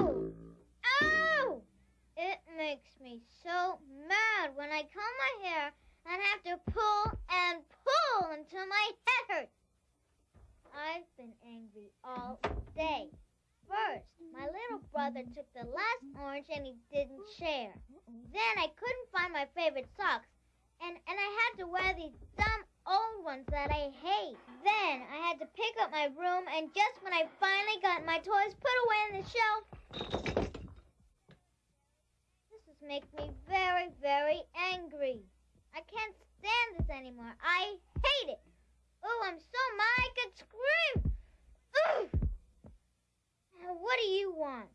Ow! It makes me so mad when I comb my hair and have to pull and pull until my head hurts. I've been angry all day. First, my little brother took the last orange and he didn't share. Then I couldn't find my favorite socks, and, and I had to wear these dumb old ones that I hate. Then I had to pick up my room, and just when I finally got my toys put away in the shelf, this has made me very, very angry. I can't stand this anymore. I hate it. Oh, I'm so mad I could scream. Now, what do you want?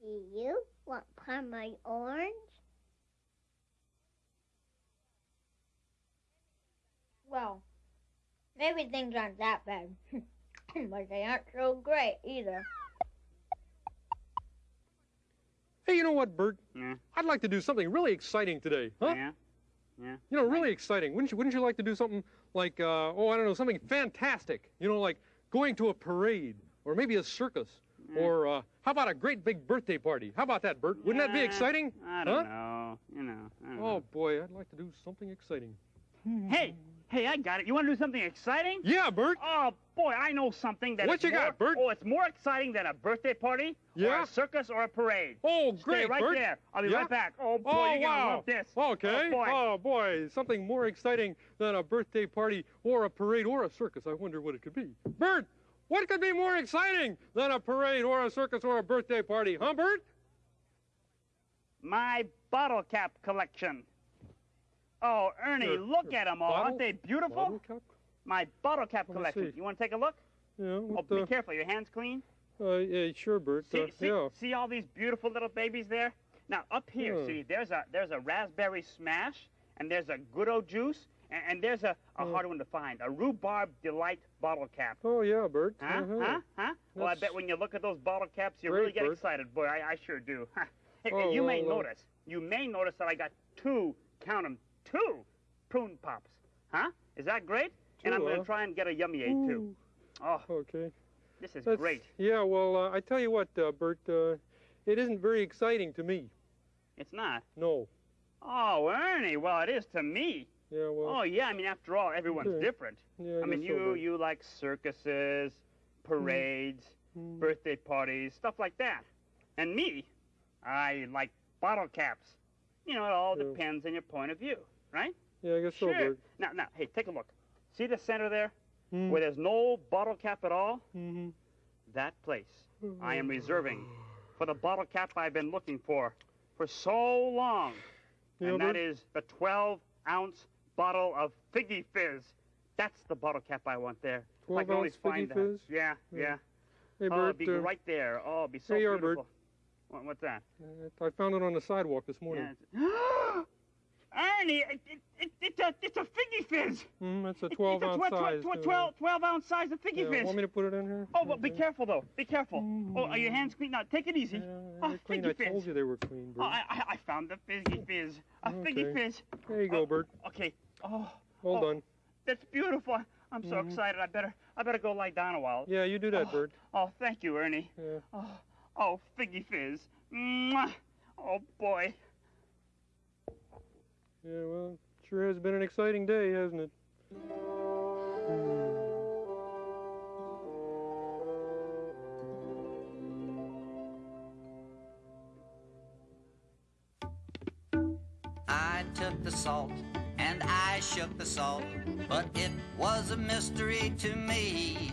Do you want part my orange? Well, maybe things aren't that bad, but they aren't so great either. Hey, you know what, Bert? Yeah. I'd like to do something really exciting today, huh? Yeah. Yeah. You know, really exciting. Wouldn't you? Wouldn't you like to do something like, uh, oh, I don't know, something fantastic? You know, like going to a parade or maybe a circus, or uh, how about a great big birthday party? How about that, Bert? Wouldn't that be exciting? I don't know. You know. Don't Oh boy, I'd like to do something exciting. Hey, hey, I got it. You want to do something exciting? Yeah, Bert. Oh boy, I know something that. What you more, got, Bert? Oh, it's more exciting than a birthday party, or Yeah? a circus, or a parade. Oh, Stay great, right Bert. there. I'll be Yeah? right back. Oh boy, Oh, you're wow. love this. Oh, okay. Oh boy. Oh, boy, something more exciting than a birthday party or a parade or a circus. I wonder what it could be. Bert, what could be more exciting than a parade or a circus or a birthday party, huh, Bert? My bottle cap collection. Oh, Ernie, Your- look your at them all. bottle- Aren't they beautiful? Bottle cap? My bottle cap Let collection. You want to take a look? Yeah. Oh, What, be uh, careful. Your hands clean. uh, yeah, sure, Bert. See, uh, see, yeah. see all these beautiful little babies there? Now up here, Yeah. see, there's a there's a raspberry smash, and there's a good old juice, and, and there's a, a hard one to find, a rhubarb delight bottle cap. Oh, yeah, Bert. Huh? Uh-huh. Huh? Huh? Well, I bet when you look at those bottle caps, you great, really get Bert. excited. Boy, I, I sure do. Hey, Oh, you may well, uh, notice, you may notice that I got two, count 'em, two prune pops. Huh? Is that great? and I'm going huh? to try and get a yummy eight too. Oh, Okay. this is That's, great. Yeah, well, uh, I tell you what, uh, Bert, uh, it isn't very exciting to me. It's not. No. Oh, Ernie, well, it is to me. Yeah, well. Oh yeah, I mean after all, everyone's Okay. different. yeah, I mean guess so, you you like circuses, parades, Mm. birthday parties, stuff like that. And me, I like bottle caps. You know, it all Yeah. depends on your point of view, right? Yeah, I guess so, sure. Bert. Now now, hey, take a look. See the center there Mm. where there's no bottle cap at all? hmm That place I am reserving for the bottle cap I've been looking for for so long. Yeah, and that Bert? is the 12 ounce bottle of Figgy Fizz. That's the bottle cap I want there. If I 12 can always find Figgy that. Fizz? Yeah, Yeah. yeah. Hey, oh, it'd be uh, right there. Oh, it'd be so you are, Bert. What, what's that? uh, I found it on the sidewalk this morning. Yeah, Ernie, it, it, it, it's, a, it's a Figgy Fizz. Mm, it's a It's- 12 it's a ounce twe- twe- size. twe- uh, 12, 12 ounce size of Figgy yeah, Fizz. Want me to put it in here? Oh, but be careful though. Be careful. Oh, are your hands clean? Now, take it easy. Yeah, Oh, clean. Figgy I told you they were clean, Oh, Bert. I, I, I found the Fizzy Fizz. A Figgy Fizz. There you go, oh, Bert. Okay. Oh, Well oh, done. That's beautiful. I'm so Mhm. excited. I better I better go lie down a while. Yeah, you do that, oh, Bert. Oh, thank you, Ernie. Yeah. Oh, oh, Figgy Fizz. Mwah. Oh boy. Yeah, well, sure has been an exciting day, hasn't it? I took the salt and I shook the salt, but it was a mystery to me.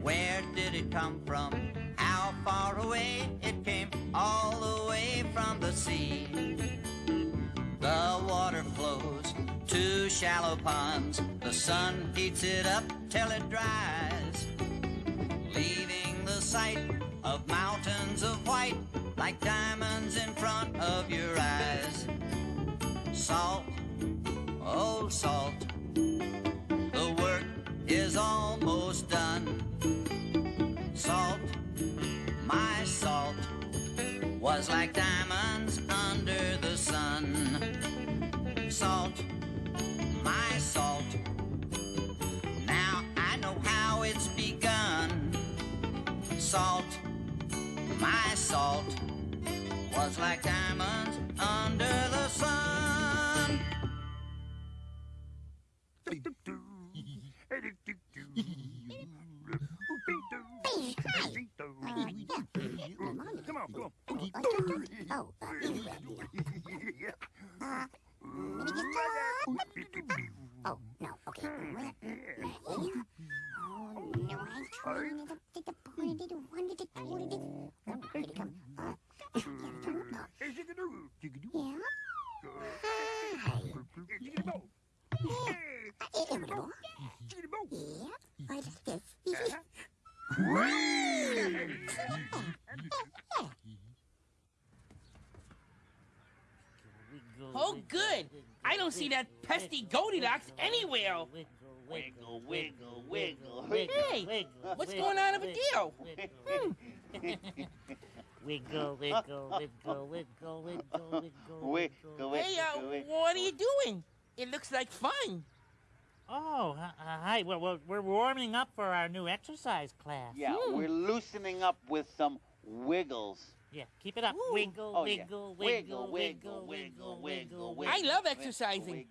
Where did it come from? How far away? It came all the way from the sea. Shallow ponds. The sun heats it up till it dries, leaving the sight of mountains of white like diamonds in front of your eyes. Salt, oh salt, the work is almost done. Salt, my salt, was like diamonds under the sun. Salt, salt, now I know how it's begun. Salt, My salt was like diamonds under the sun. Come on, come on. Oh, oh, no, okay. Oh, no, I'm trying to get the point. I don't want to do it. Oh, here it comes. Uh, here it comes. Yeah? Hi. Yeah. Uh, eh, eh, what? Yeah? I like this. Oh, good. I don't see that pesky Goldilocks anywhere. Wiggle, wiggle, wiggle. Hey, what's going on over there? Wiggle, wiggle, wiggle, wiggle, wiggle, wiggle, wiggle. Hey, uh, what are you doing? It looks like fun. Oh, uh, hi. Well, well, we're warming up for our new exercise class. Yeah, we're loosening up with some wiggles. Yeah, keep it up. Ooh. Wiggle, Oh, yeah. wiggle, wiggle, wiggle, wiggle, wiggle, wiggle. I love exercising.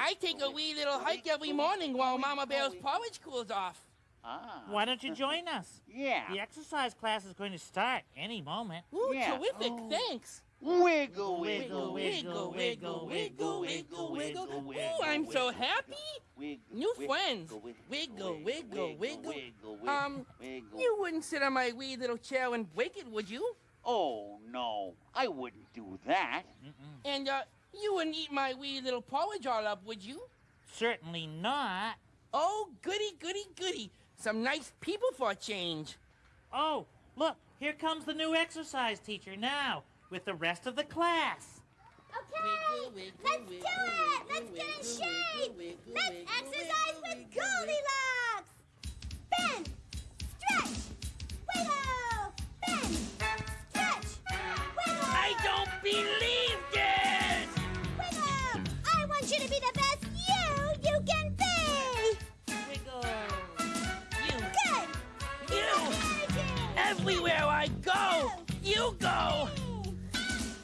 I take a wee little hike every morning while Mama Bear's porridge cools off. Ah. Why don't you join us? Yeah. The exercise class is going to start any moment. Ooh, Yeah. terrific. Oh. Thanks. Wiggle, Wiggle, wiggle, wiggle, wiggle, wiggle, wiggle, wiggle. Ooh, I'm so happy. New friends. Wiggle, wiggle, wiggle. Um, You wouldn't sit on my wee little chair and break it, would you? Oh, no. I wouldn't do that. Mm-mm. And, uh, you wouldn't eat my wee little porridge all up, would you? Certainly not. Oh, goody, goody, goody. Some nice people for a change. Oh, look, here comes the new exercise teacher now with the rest of the class. Okay, let's do it. Let's get in shape. Let's exercise with Goldilocks. Bend, stretch, I don't believe this! Wiggle. I want you to be the best you you can be. Wiggle. You, Good. you, everywhere I go, you go.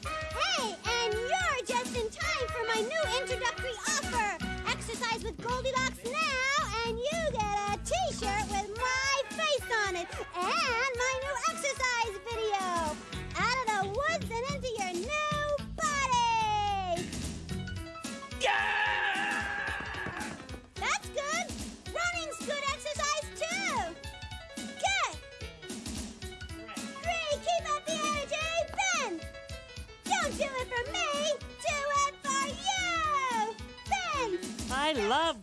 Hey, and you're just in time for my new introductory offer. Exercise with Goldilocks now, and you get a T-shirt with my face on it and my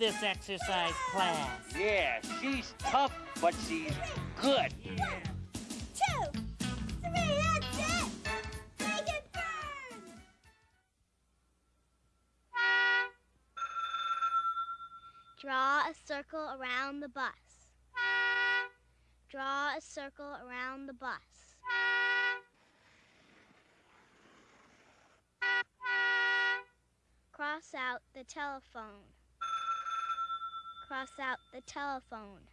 this exercise class. Yeah, she's tough, but she's good. One, two, three, that's it! Make it burn! Draw a circle around the bus. Draw a circle around the bus. Cross out the telephone cross out the telephone.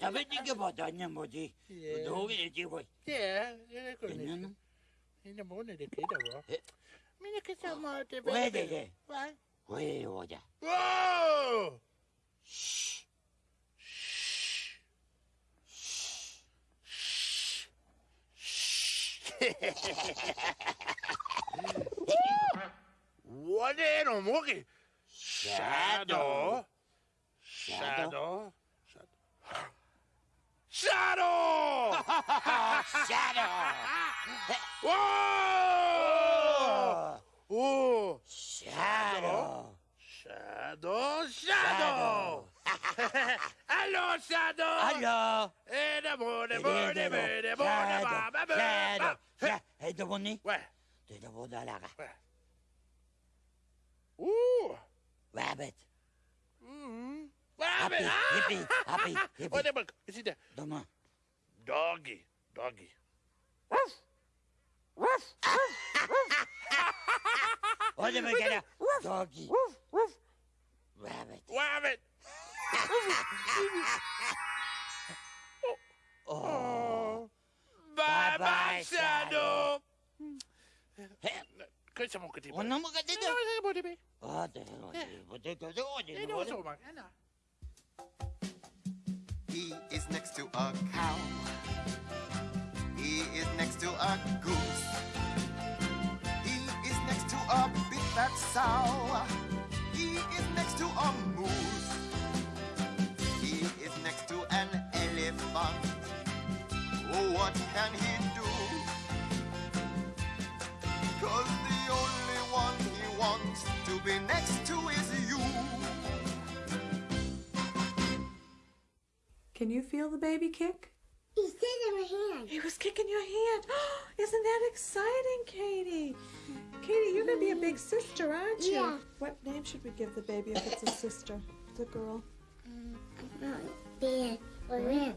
Sabitike bata nyamboji. Dogi eji boy. Yeah, yeah, good. Nyan. Ina bone de kida bo. Mina kisa ma te be. Wait, wait. Whoa! What animal? Okay. Shadow. Shadow. Shadow. Shadow! Shadow! Whoa! Oh! Shadow! Shadow! Shadow! Allô, Shadow! Allô! Et de bon, de bon, de bon, de bon, de bon, de bon, de bon, de bon, de bon, de bon, de Dede bu dalaga. Ooh. Rabbit. Mm-hmm. Rabbit. Happy, ah! happy, hippie. Wait a. Is it there? Don't. Doggy. Doggy. Woof. Woof. Woof. Woof. Bye-bye, Shadow. Shadow. Ah? Ano? He is next to a cow. He is next to a goose. He is next to a big fat sow. He is next to a moose. He is next to an elephant. Oh, what can he do? Wants to be next to is you. Can you feel the baby kick? He's kicking in my hand. He was kicking your hand. Isn't that exciting, Katie? Katie, you're gonna be a big sister, aren't you? Yeah. What name should we give the baby if it's a sister? It's a girl. Mm, Bear. Or Lynn.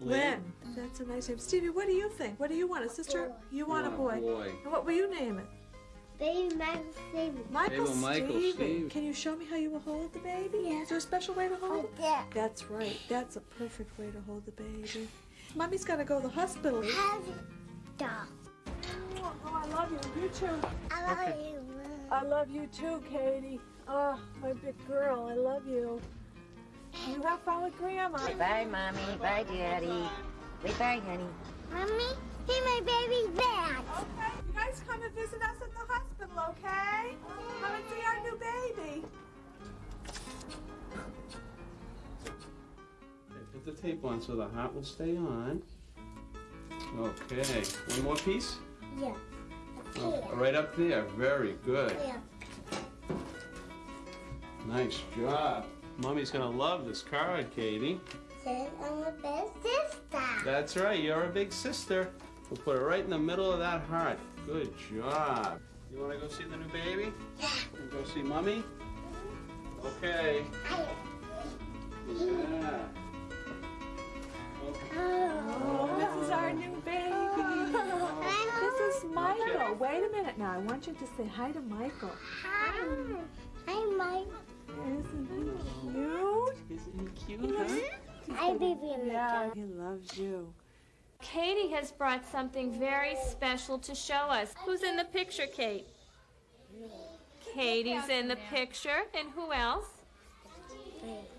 Lynn. That's a nice name. Stevie, what do you think? What do you want? A sister? You want a boy. boy. And what will you name it? Baby Michael Stevie. Michael, Name Michael Stevie. Steve. Can you show me how you will hold the baby? Yeah. Is there a special way to hold Like it? that. That's right. That's a perfect way to hold the baby. Mommy's got to go to the hospital. Have dog. Oh, oh, I love you. You too. I love you. I love you too, Katie. Oh, my big girl. I love you. You have fun with Grandma. Bye, Mommy. Bye, Daddy. Bye-bye, honey. Mommy, see my baby's back. Okay, you guys come and visit us at the hospital, okay? Come and see our new baby. Okay, Put the tape on so the heart will stay on. Okay. One more piece? Yeah. Oh, right up there. Very good. Yeah. Nice job. Mommy's gonna love this card, Katie. Says I'm the best sister. That's right. You're a big sister. We'll put it right in the middle of that heart. Good job. You wanna go see the new baby? Yeah. And go see mommy? Okay. Yeah. Oh, this is our new baby. This is Michael. Wait a minute now. I want you to say hi to Michael. Hi. Hi, Mike. Isn't he oh. cute? Isn't he cute, huh? Hi, baby. Yeah, he loves you. Katie has brought something very special to show us. Who's in the picture, Kate? Katie's in the picture. And who else?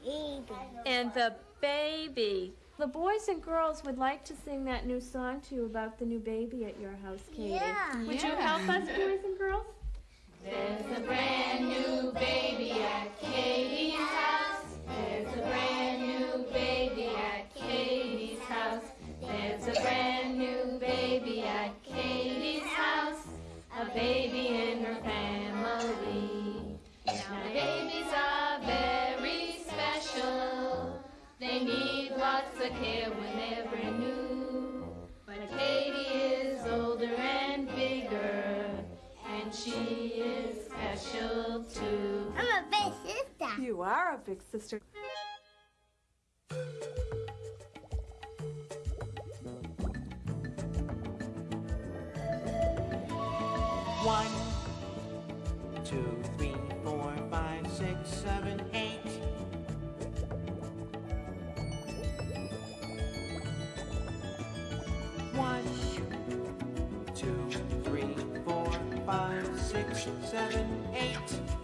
Baby. And the baby. The boys and girls would like to sing that new song to you about the new baby at your house, Katie. Yeah. Would you help us, boys and girls? There's a brand new baby Big sister. One, two, three, four, five, six, seven, eight. One, two, three, four, five, six, seven, eight.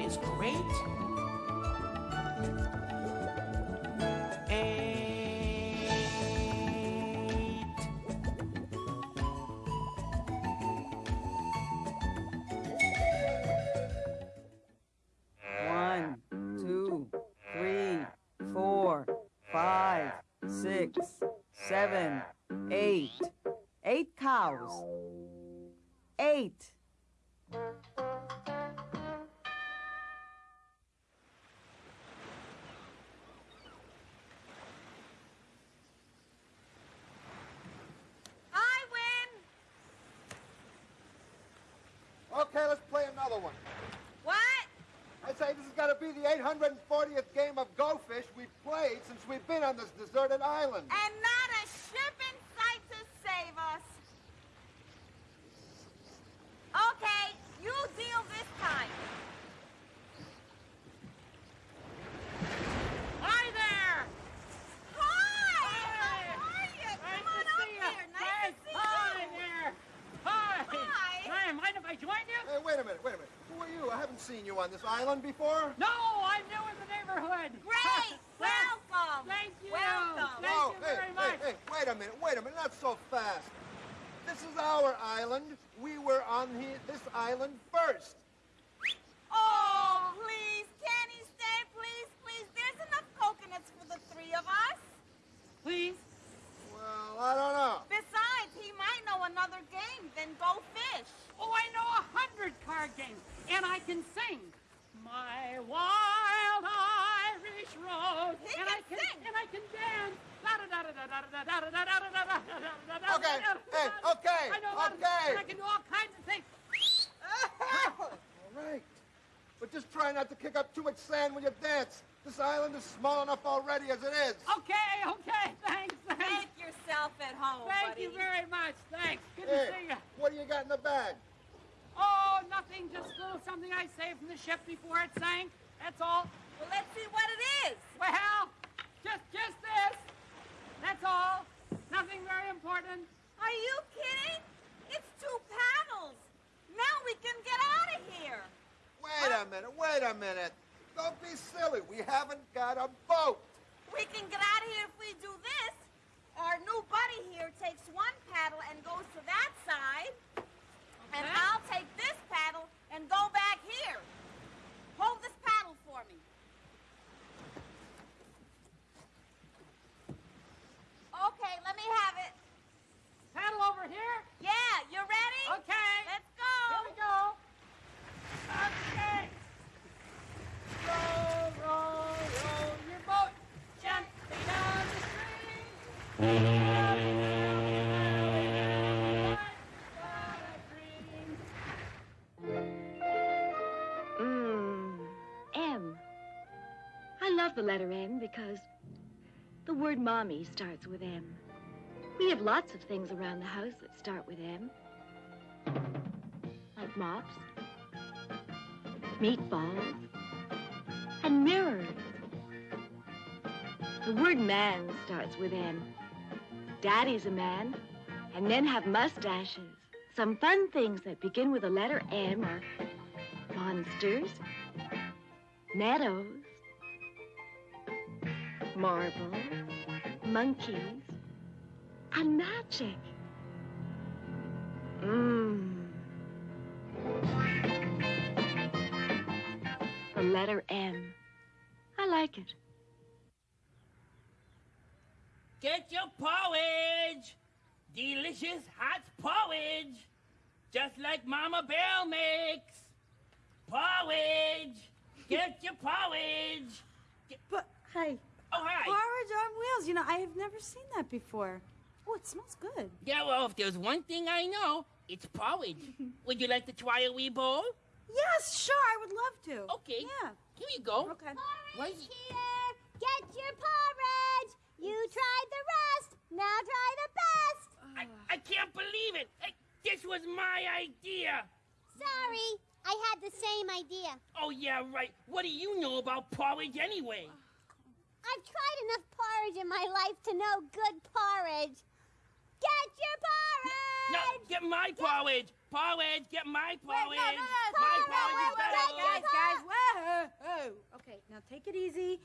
Is great? Eight. One, two, three, four, five, six, seven, eight. Eight cows. Eight. I win. Okay, let's play another one. What? I say this has got to be the 840th game of Go Fish we've played since we've been on this deserted island. And not a ship in sight to save us. Okay, you deal this time. Hi there! Hi! How are you? Come on up here. Nice to see Hi you. there! Hi! Hi. Hi, mind if I join you? Hey, wait a minute, wait a minute. Who are you? I haven't seen you on this island before. No, I'm new in the neighborhood. Great! Welcome! Thank you! Welcome! Thank oh, you hey, very much. hey, hey, wait a minute, wait a minute, not so fast. This is our island. We were on he- this island first. card game, and I can sing. My wild Irish rose, he and I can sing. and I can dance. Okay, hey, okay, I know okay. I can do all kinds of things. all right, but just try not to kick up too much sand when you dance. This island is small enough already as it is. Okay, okay, thanks. thanks. Make yourself at home. Thank buddy. you very much. Thanks. Good hey, to see you. What do you got in the bag? Nothing. Just a little something I saved from the ship before it sank. That's all. Well, let's see what it is. Well, just just this. That's all. Nothing very important. Are you kidding? It's two paddles. Now we can get out of here. Wait a minute, wait a minute. Don't be silly. We haven't got a boat. We can get out of here if we do this. Our new buddy here takes one paddle and goes to that side. And. I'll take this paddle and go back here. Hold this paddle for me. Okay, let me have it. Paddle over here. Yeah, you ready? Okay. Let's go. Here we go. Okay. Row, row, row your boat gently down the stream. Word mommy starts with M. We have lots of things around the house that start with M. Like mops, meatballs, and mirrors. The word man starts with M. Daddy's a man, and men have mustaches. Some fun things that begin with the letter M are monsters, meadows, marbles, monkeys, and magic. Mmm. The letter M. I like it. Get your porridge. Delicious hot porridge. Just like Mama Bell makes. Porridge. Get your porridge. Get- But, hey. Oh, hi. Porridge on wheels. You know, I have never seen that before. Oh, it smells good. Yeah, well, if there's one thing I know, it's porridge. Would you like to try a wee bowl? Yes, sure, I would love to. Okay. Yeah. Here you go. Okay. Why- Here, get your porridge. You tried the rest. Now try the best. I, I can't believe it. I, this was my idea. Sorry, I had the same idea. Oh, yeah, right. What do you know about porridge anyway? Ah. I've tried enough porridge in my life to know good porridge. Get your porridge. No, get my porridge. Porridge, get my porridge. Wait, no, no, no, my no, no, porridge is better. guys, guys, whoa, whoa. Okay, now take it easy.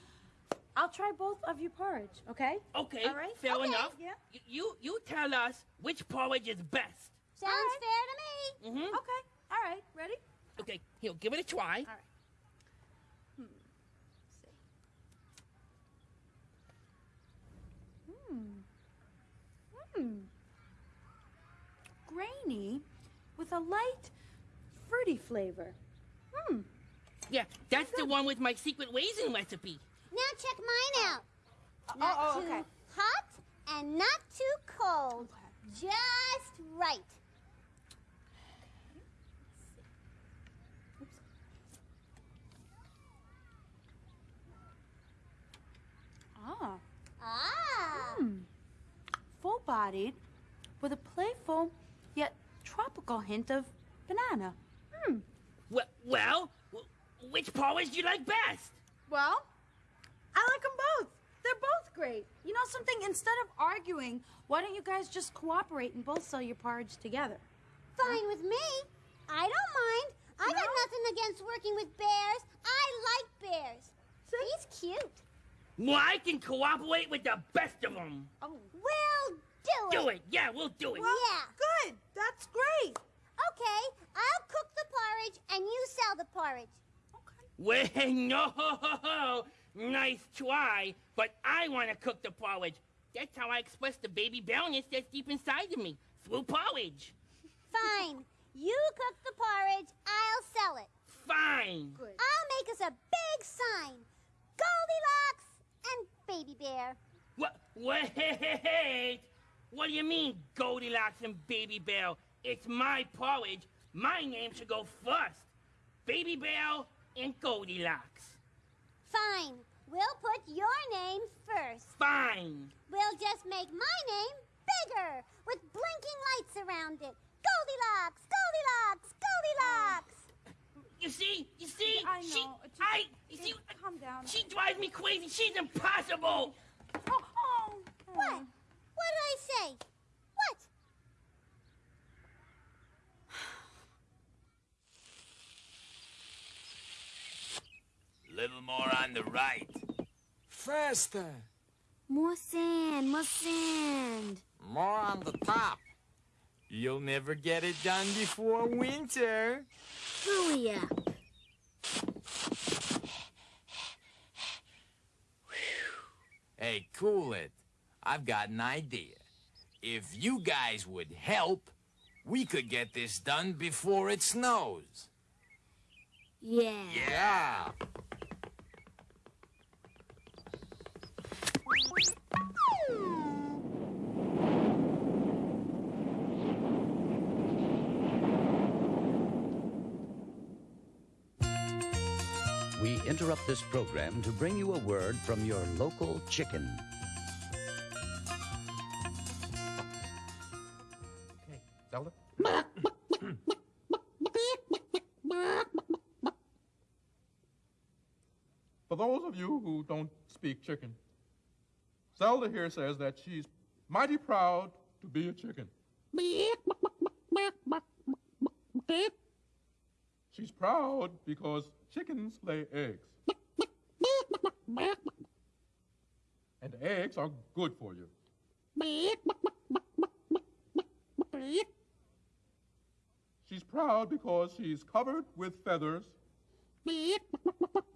I'll try both of your porridge, okay? Okay, All right? fair Okay, enough. Yeah. Y- You you tell us which porridge is best. Sounds fair to me. Mm-hmm. Okay, all right, ready? Okay, here, give it a try. All right. Hmm. Hmm. Grainy with a light fruity flavor. Hmm. Yeah, that's the one with my secret raisin recipe. Now check mine out. Not oh, too okay. hot and not too cold. Just right. Bodied with a playful yet tropical hint of banana. Hmm. Well, well, which porridge do you like best? Well, I like them both. They're both great. You know something? Instead of arguing, why don't you guys just cooperate and both sell your porridge together? Fine with me. I don't mind. I got nothing against working with bears. I like bears. He's cute. Well, I can cooperate with the best of them. Oh. We'll do it. Do it. Yeah, we'll do it. yeah. Good. That's great. Okay, I'll cook the porridge and you sell the porridge. Okay. Well, no. Nice try, but I want to cook the porridge. That's how I express the baby belliness that's deep inside of me, through porridge. Fine. You cook the porridge, I'll sell it. Fine. Good. I'll make us a big sign. Goldilocks and Baby Bear. What? Wait! What do you mean, Goldilocks and Baby Bell? It's my porridge. My name should go first. Baby Bell and Goldilocks. Fine. We'll put your name first. Fine. We'll just make my name bigger with blinking lights around it. Goldilocks, Goldilocks, Goldilocks. You see? You see? I She, know. I, you see? Calm down. She drives me crazy. She's impossible. Oh, oh. What? What did I say? What? Little more on the right. Faster. More sand, more sand. More on the top. You'll never get it done before winter. Hurry up. Hey, cool it. I've got an idea. If you guys would help, we could get this done before it snows. Yeah. Yeah. We interrupt this program to bring you a word from your local chicken. Who don't speak chicken, Zelda here says that she's mighty proud to be a chicken. She's proud because chickens lay eggs. And eggs are good for you. She's proud because she's covered with feathers.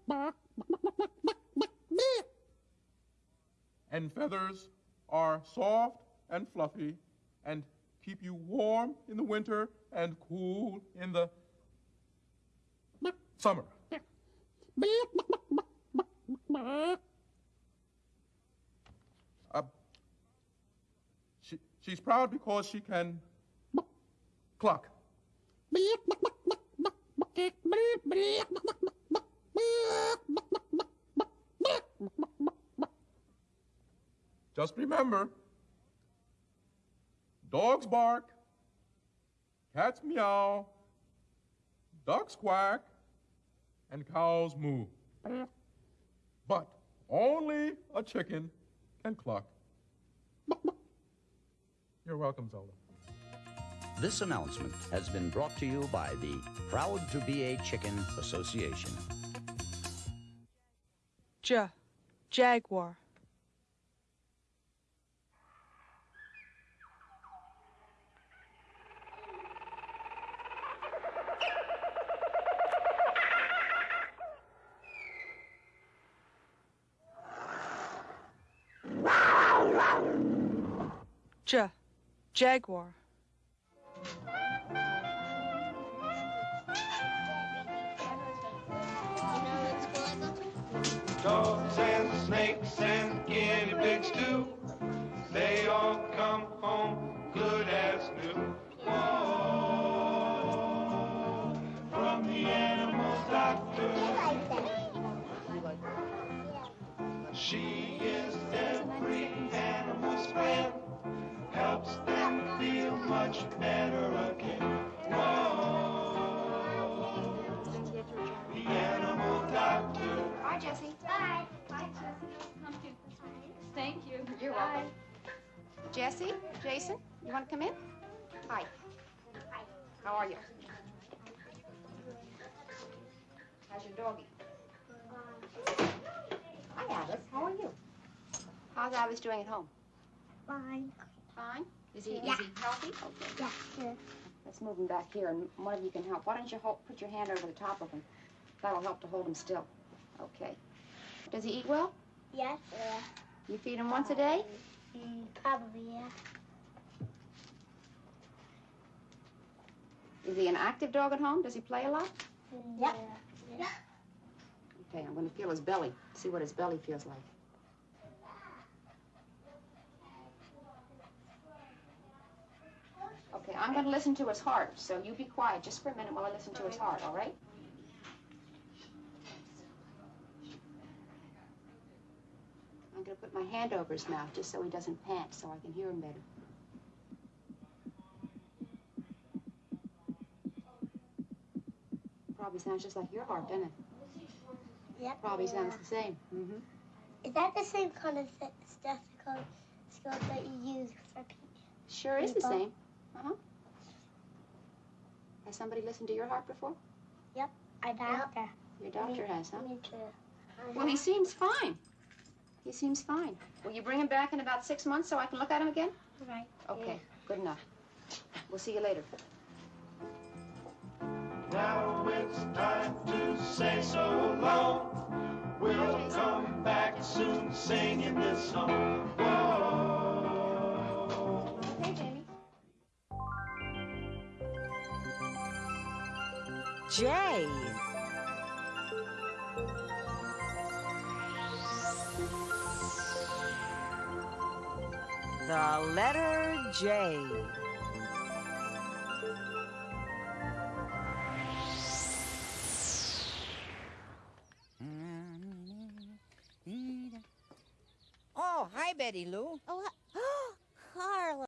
And feathers are soft and fluffy and keep you warm in the winter and cool in the summer. Uh, she, she's proud because she can cluck. Just remember, dogs bark, cats meow, ducks quack, and cows moo. But only a chicken can cluck. You're welcome, Zelda. This announcement has been brought to you by the Proud to Be a Chicken Association. Ja. Jaguar. Ja. Jaguar. Dogs and snakes and guinea pigs too. They all come home good as new. Whoa, from the animal doctor. She is much better again. Whoa. The animal doctor. Bye, Jesse. Bye. Bye, Jesse. Come to. Thank you. You're Bye. welcome. Jesse, Jason, you want to come in? Hi. Hi. How are you? How's your doggy? Hi, Alice. How are you? How's Alice doing at home? Fine. Fine? Is he, Yeah. is he healthy? Okay. Yeah, sure. Let's move him back here, and one of you can help. Why don't you hold, put your hand over the top of him? That'll help to hold him still. Okay. Does he eat well? Yes. Yeah. You feed him once a day? Mm, probably, yeah. Is he an active dog at home? Does he play a lot? Yeah. Yeah. Okay, I'm going to feel his belly, see what his belly feels like. Okay, I'm going to listen to his heart, so you be quiet just for a minute while I listen to his heart, all right? I'm going to put my hand over his mouth just so he doesn't pant, so I can hear him better. Probably sounds just like your heart, doesn't it? Yep. Probably yeah. sounds the same. Mm-hmm. Is that the same kind of th- stethoscope that you use for people? Sure is the same. Uh-huh. Has somebody listened to your heart before? Yep. Our doctor. Your doctor Me- has, huh? Me too. Well, he seems fine. He seems fine. Will you bring him back in about six months so I can look at him again? Right. Okay, good enough. We'll see you later. Now it's time to say so long. We'll come back soon singing this song. Whoa. J. The letter J. Oh, hi, Betty Lou. Oh,